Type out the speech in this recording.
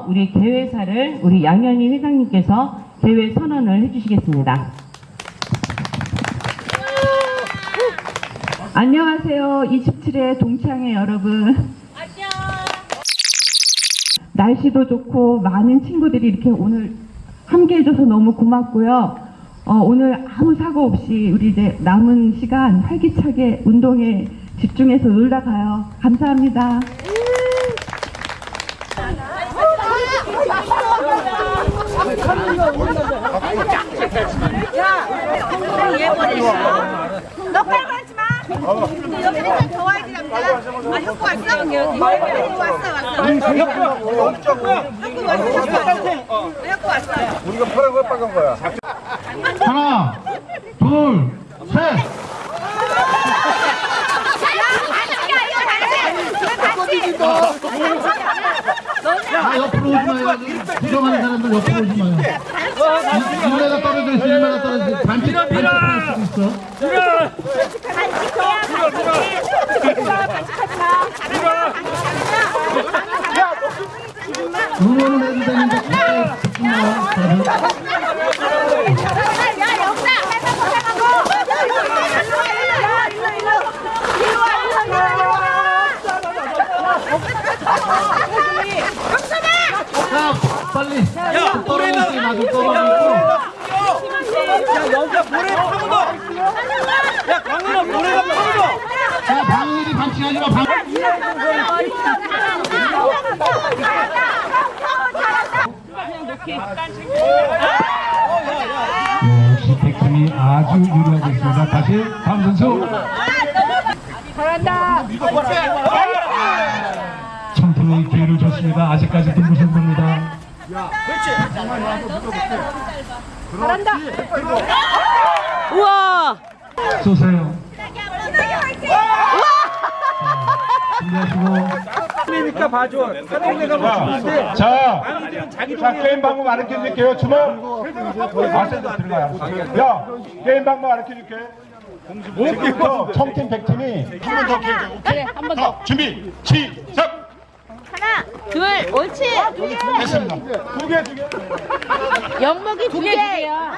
우리 대회사를 우리 양현희 회장님께서 대회 선언을 해주시겠습니다. 안녕하세요. 27회 동창회 여러분. 날씨도 좋고 많은 친구들이 이렇게 오늘 함께 해줘서 너무 고맙고요. 어, 오늘 아무 사고 없이 우리 이제 남은 시간 활기차게 운동에 집중해서 놀다 가요. 감사합니다. 너 빨리 하지 마. 여기 한잔 더 와야지 남자. 아 혁구 왔어? 혁구 왔어 왔어. 혁구 왔어 혁구. 왔어. 우리가 파란 거야 빨간 거야? 하나, 둘, 셋. 아, 옆으로 오지 마요. 부정하는 사람들 옆으로 오지 마요. 일마다 떨어져 있어, 일마다 떨어져 있어. 반칙, 반칙할 수도 있어. 응원을 해도 되는데, 가까이 붙지 마요. 다들. 자, 빨리. 야, 떨어졌어, 나도 떨어졌고. 자, 방울이 반칙하지 마, 방 네, 역시 백팀이 아주 유리하고 있습니다. 다시 다음 선수. 잘한다. 기회를 줬습니다. 아직까지도 무승부입니다. 우와. 쏘세요. 준비하시고. 그러니까 봐줘. 사동네가 뭐 주는데 자, 자 게임 방법 가르쳐 줄게요. 주먹. 들어가요. 야, 게임 방법 가르쳐 줄게. 지금부터 청팀 백팀이 한 번더 기회 줘. 그래, 한 번 더. 준비, 시작. 둘, 옳지. 됐습니다. 두 개, 두 개. 연목이 두 개야.